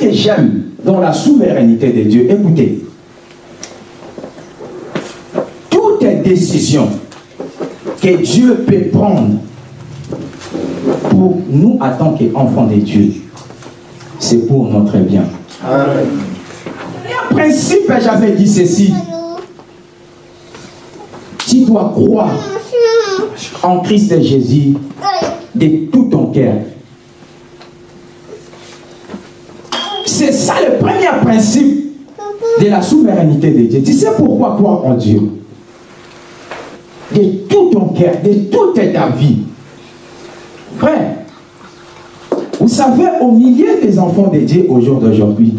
que j'aime dans la souveraineté de Dieu, écoutez, toute décision que Dieu peut prendre pour nous en tant qu'enfants de Dieu, c'est pour notre bien. Amen. En principe, j'avais dit ceci. Tu dois croire en Christ Jésus de tout ton cœur. C'est ça le premier principe de la souveraineté de Dieu. Tu sais pourquoi croire en Dieu? De tout ton cœur, de toute ta vie. Frère, vous savez, au milieu des enfants de Dieu au jour d'aujourd'hui,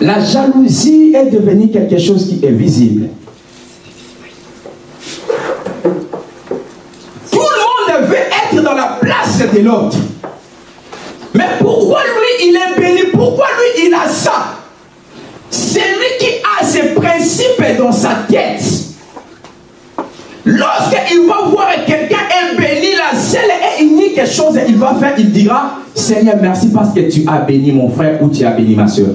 la jalousie est devenue quelque chose qui est visible. Tout le monde veut être dans la place de l'autre. C'est lui qui a ses principes dans sa tête. Lorsqu'il va voir quelqu'un est béni, la seule et unique chose il va faire, il dira, Seigneur, merci parce que tu as béni mon frère ou tu as béni ma soeur.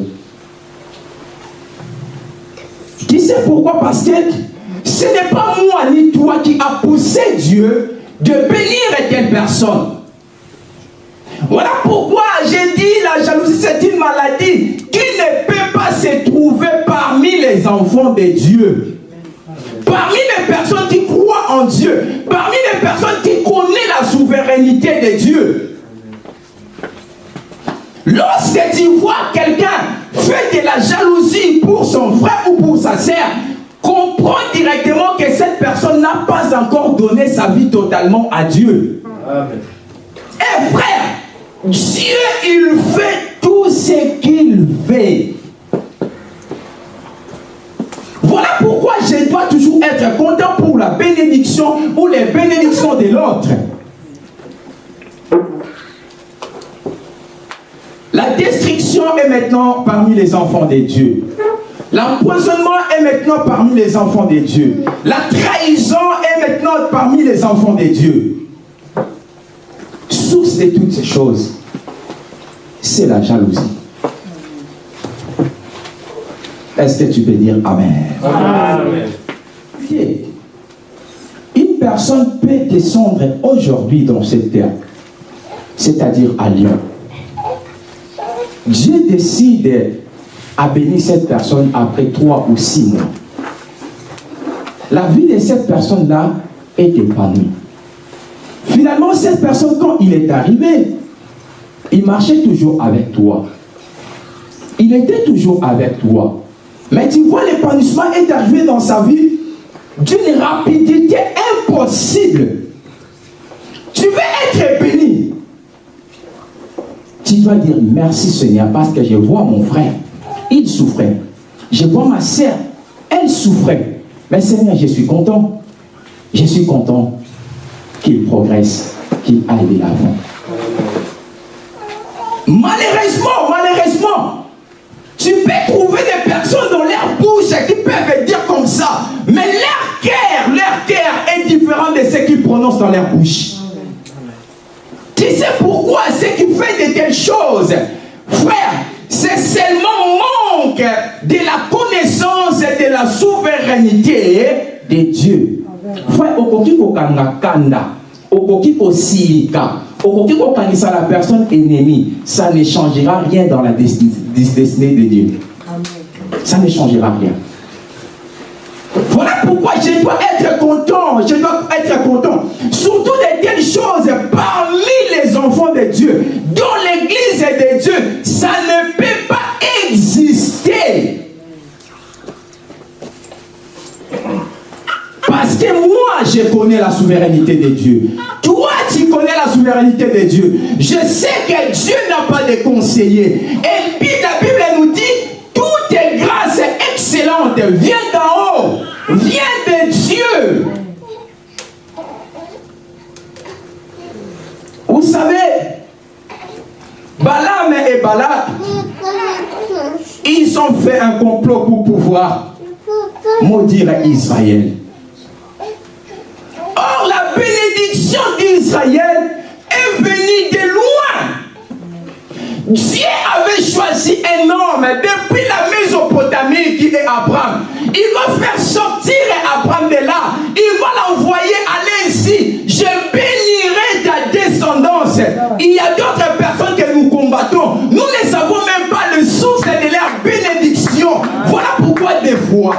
Tu sais pourquoi Parce que ce n'est pas moi ni toi qui a poussé Dieu de bénir telle personne. Voilà pourquoi j'ai dit la jalousie c'est une maladie qui ne peut pas se trouver parmi les enfants de Dieu. Parmi les personnes qui croient en Dieu, parmi les personnes qui connaissent la souveraineté de Dieu. Lorsque tu vois quelqu'un faire de la jalousie pour son frère ou pour sa sœur, comprends directement que cette personne n'a pas encore donné sa vie totalement à Dieu. Et frère, Dieu, il fait tout ce qu'il veut. Voilà pourquoi je dois toujours être content pour la bénédiction ou les bénédictions de l'autre. La destruction est maintenant parmi les enfants de Dieu. L'empoisonnement est maintenant parmi les enfants de Dieu. La trahison est maintenant parmi les enfants de Dieu. Source de toutes ces choses, c'est la jalousie. Est-ce que tu peux dire Amen? Amen. Une personne peut descendre aujourd'hui dans cette terre, c'est-à-dire à Lyon. Dieu décide à bénir cette personne après trois ou six mois. La vie de cette personne-là est épanouie. Finalement, cette personne, quand il est arrivé, il marchait toujours avec toi. Il était toujours avec toi. Mais tu vois, l'épanouissement est arrivé dans sa vie d'une rapidité impossible. Tu veux être béni. Tu dois dire merci Seigneur parce que je vois mon frère, il souffrait. Je vois ma sœur, elle souffrait. Mais Seigneur, je suis content. Je suis content qu'il progresse, qu'il aille de l'avant. Malheureusement, malheureusement, tu peux trouver des personnes dans leur bouche qui peuvent dire comme ça, mais leur cœur, leur cœur est différent de ce qu'ils prononcent dans leur bouche. Tu sais pourquoi ce qui fait de telles choses, frère, c'est seulement manque de la connaissance et de la souveraineté de Dieu. Frère, okoki kokanga kanda, okoki kosilika, okoki kokanisa la personne ennemie, ça ne changera rien dans la destinée de Dieu. Ça ne changera rien. Voilà pourquoi je dois être content, je dois être content. Surtout de telles choses parmi les enfants de Dieu. Dans l'église de Dieu, ça ne peut pas exister. Parce que moi, je connais la souveraineté de Dieu. Toi, tu connais la de Dieu. Je sais que Dieu n'a pas de conseiller. Et puis la Bible nous dit, toute grâce excellente vient d'en haut, vient de Dieu. Vous savez, Balaam et Balak, ils ont fait un complot pour pouvoir maudire Israël. Or, la bénédiction d'Israël Dieu avait choisi un homme depuis la Mésopotamie qui est Abraham. Il va faire sortir Abraham de là. Il va l'envoyer aller ici. Je bénirai ta descendance. Il y a d'autres personnes que nous combattons. Nous ne savons même pas le source de leur bénédiction. Voilà pourquoi des fois,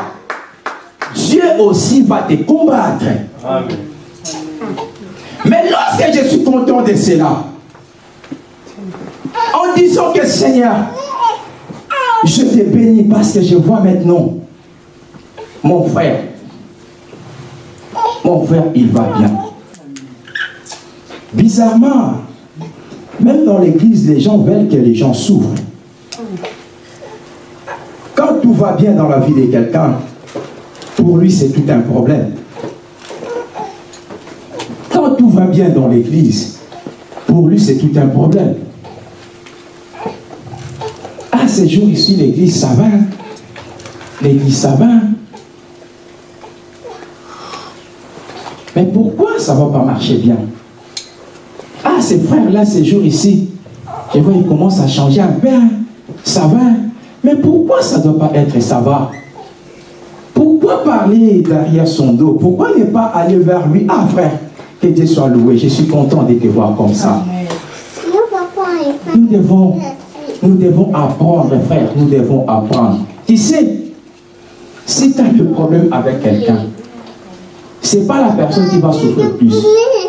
Dieu aussi va te combattre. Mais lorsque je suis content de cela, en disant que Seigneur, je te bénis parce que je vois maintenant mon frère. Mon frère, il va bien. Bizarrement, même dans l'église, les gens veulent que les gens souffrent. Quand tout va bien dans la vie de quelqu'un, pour lui, c'est tout un problème. Quand tout va bien dans l'église, pour lui, c'est tout un problème. Ces jours ici, l'église, ça va. L'église, ça va. Mais pourquoi ça ne va pas marcher bien? Ah, ces frères-là, ces jours ici, je vois, ils commencent à changer un peu. Hein. Ça va. Mais pourquoi ça ne doit pas être ça va? Pourquoi parler derrière son dos? Pourquoi ne pas aller vers lui? Ah, frère, que Dieu soit loué. Je suis content de te voir comme ça. Nous devons, nous devons apprendre, frère. Nous devons apprendre. Tu sais, si tu as le problème avec quelqu'un, ce n'est pas la personne qui va souffrir plus.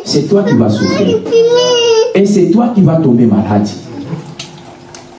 C'est toi qui vas souffrir. Et c'est toi qui vas tomber malade.